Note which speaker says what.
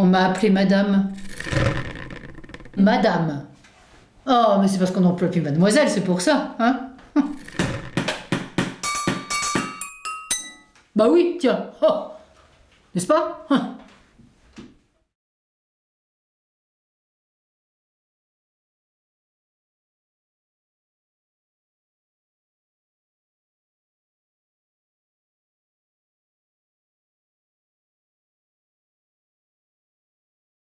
Speaker 1: On m'a appelé madame. Madame. Oh, mais c'est parce qu'on n'emploie plus mademoiselle, c'est pour ça, hein Bah oui, tiens. Oh. N'est-ce pas? Hein.